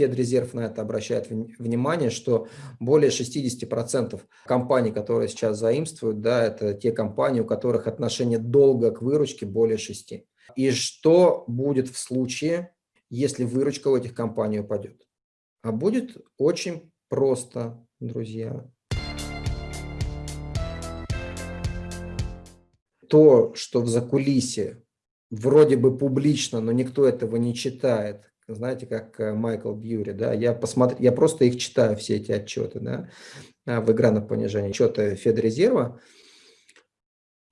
Федрезерв на это обращает внимание, что более 60% компаний, которые сейчас заимствуют, да, это те компании, у которых отношение долга к выручке более 6. И что будет в случае, если выручка у этих компаний упадет? А будет очень просто, друзья. То, что в закулисе вроде бы публично, но никто этого не читает, знаете, как э, Майкл Бьюри, да, я посмотрю, я просто их читаю, все эти отчеты, да, а, в игра на понижение, отчеты Федрезерва,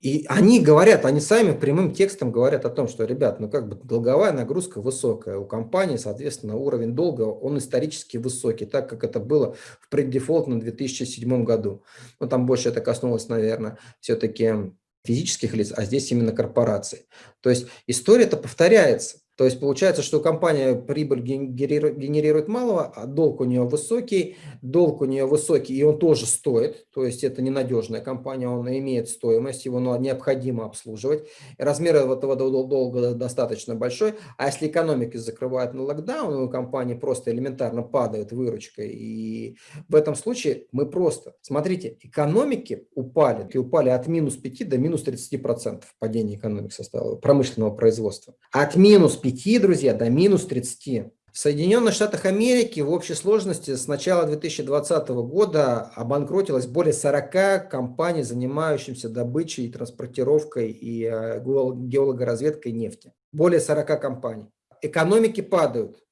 и они говорят, они сами прямым текстом говорят о том, что, ребят, ну как бы долговая нагрузка высокая, у компании, соответственно, уровень долга, он исторически высокий, так как это было в преддефолтном 2007 году. Но там больше это коснулось, наверное, все-таки физических лиц, а здесь именно корпораций. То есть история-то повторяется. То есть получается, что компания прибыль генерирует малого, а долг у нее высокий, долг у нее высокий, и он тоже стоит. То есть это ненадежная компания, он имеет стоимость, его необходимо обслуживать. Размер этого долга достаточно большой. А если экономика закрывает на локдаун, у компании просто элементарно падает выручка. И в этом случае мы просто, смотрите, экономики упали, и упали от минус 5 до минус 30% падение экономики составило, промышленного производства. От минус 5 5, друзья, до минус 30. В Соединенных Штатах Америки в общей сложности с начала 2020 года обанкротилось более 40 компаний, занимающихся добычей транспортировкой и э, геологоразведкой нефти. Более 40 компаний. Экономики падают.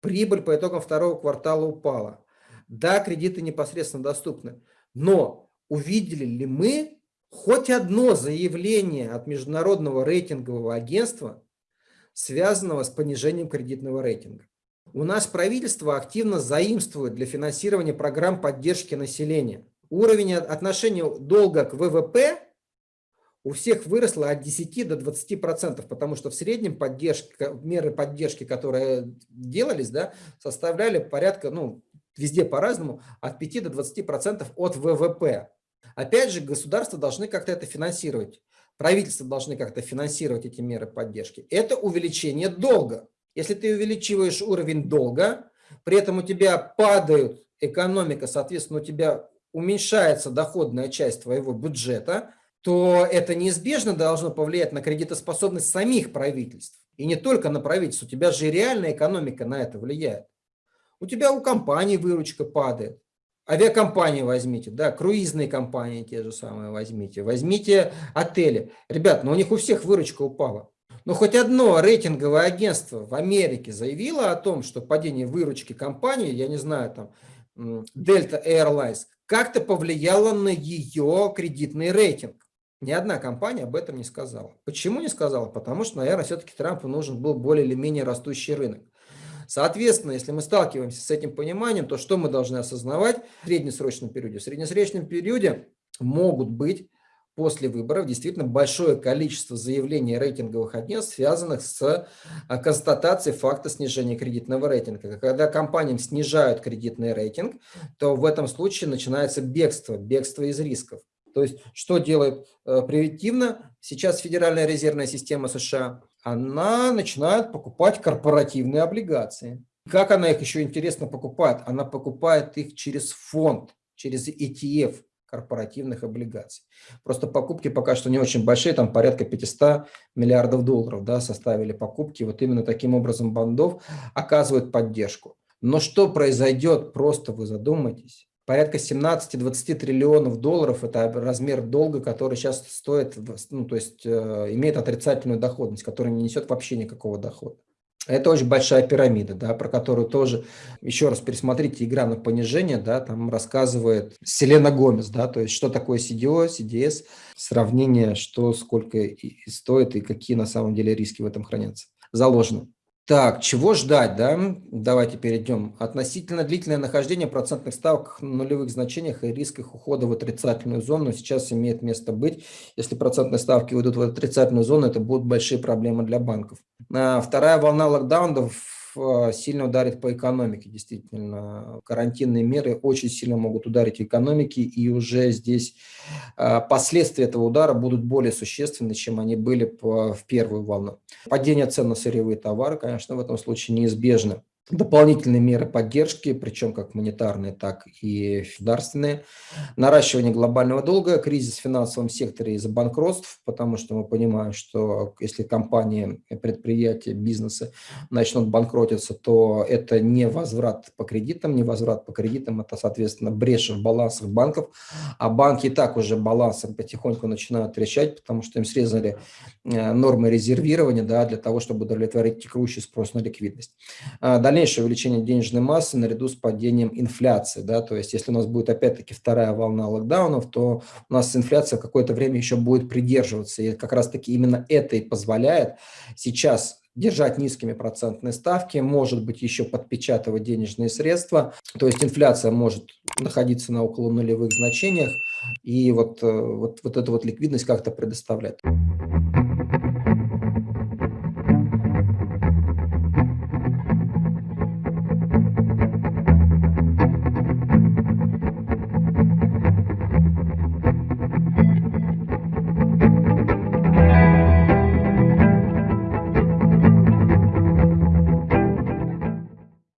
Прибыль по итогам второго квартала упала. Да, кредиты непосредственно доступны. Но увидели ли мы хоть одно заявление от международного рейтингового агентства, связанного с понижением кредитного рейтинга. У нас правительство активно заимствует для финансирования программ поддержки населения. Уровень отношения долга к ВВП у всех выросло от 10 до 20 процентов, потому что в среднем поддержка, меры поддержки, которые делались, да, составляли порядка, ну, везде по-разному, от 5 до 20 процентов от ВВП. Опять же, государства должны как-то это финансировать правительства должны как-то финансировать эти меры поддержки, это увеличение долга. Если ты увеличиваешь уровень долга, при этом у тебя падает экономика, соответственно, у тебя уменьшается доходная часть твоего бюджета, то это неизбежно должно повлиять на кредитоспособность самих правительств. И не только на правительство, у тебя же реальная экономика на это влияет. У тебя у компании выручка падает. Авиакомпании возьмите, да, круизные компании те же самые возьмите, возьмите отели. Ребят, ну у них у всех выручка упала. Но хоть одно рейтинговое агентство в Америке заявило о том, что падение выручки компании, я не знаю, там, Delta Airlines, как-то повлияло на ее кредитный рейтинг. Ни одна компания об этом не сказала. Почему не сказала? Потому что, наверное, все-таки Трампу нужен был более или менее растущий рынок. Соответственно, если мы сталкиваемся с этим пониманием, то что мы должны осознавать в среднесрочном периоде? В среднесрочном периоде могут быть после выборов действительно большое количество заявлений рейтинговых агентств, связанных с а, констатацией факта снижения кредитного рейтинга. Когда компаниям снижают кредитный рейтинг, то в этом случае начинается бегство, бегство из рисков. То есть что делает э, превентивно сейчас Федеральная резервная система США? Она начинает покупать корпоративные облигации. Как она их еще интересно покупает? Она покупает их через фонд, через ETF корпоративных облигаций. Просто покупки пока что не очень большие, там порядка 500 миллиардов долларов да, составили покупки. Вот именно таким образом бандов оказывают поддержку. Но что произойдет, просто вы задумайтесь, порядка 17-20 триллионов долларов – это размер долга, который сейчас стоит, ну, то есть э, имеет отрицательную доходность, который не несет вообще никакого дохода. Это очень большая пирамида, да, про которую тоже, еще раз пересмотрите «Игра на понижение», да, там рассказывает Селена Гомес, да, то есть что такое CDO, CDS, сравнение, что, сколько и стоит и какие на самом деле риски в этом хранятся, заложены. Так, чего ждать, да? Давайте перейдем. Относительно длительное нахождение процентных ставок на нулевых значениях и рисках ухода в отрицательную зону сейчас имеет место быть. Если процентные ставки уйдут в отрицательную зону, это будут большие проблемы для банков. А вторая волна локдаунов Э, сильно ударит по экономике, действительно. Карантинные меры очень сильно могут ударить экономики, и уже здесь э, последствия этого удара будут более существенны, чем они были в первую волну. Падение цен на сырьевые товары, конечно, в этом случае неизбежно. Дополнительные меры поддержки, причем как монетарные, так и государственные, наращивание глобального долга, кризис в финансовом секторе из-за банкротств, потому что мы понимаем, что если компании, предприятия, бизнесы начнут банкротиться, то это не возврат по кредитам, не возврат по кредитам, это, соответственно, брешь в балансах банков, а банки и так уже балансом потихоньку начинают трещать, потому что им срезали э, нормы резервирования да, для того, чтобы удовлетворить текущий спрос на ликвидность. А дальнейшее увеличение денежной массы наряду с падением инфляции. Да, то есть если у нас будет опять-таки вторая волна локдаунов, то у нас инфляция какое-то время еще будет придерживаться. И как раз-таки именно это и позволяет сейчас держать низкими процентные ставки, может быть еще подпечатывать денежные средства. То есть инфляция может находиться на около нулевых значениях и вот, э, вот, вот эту вот ликвидность как-то предоставлять.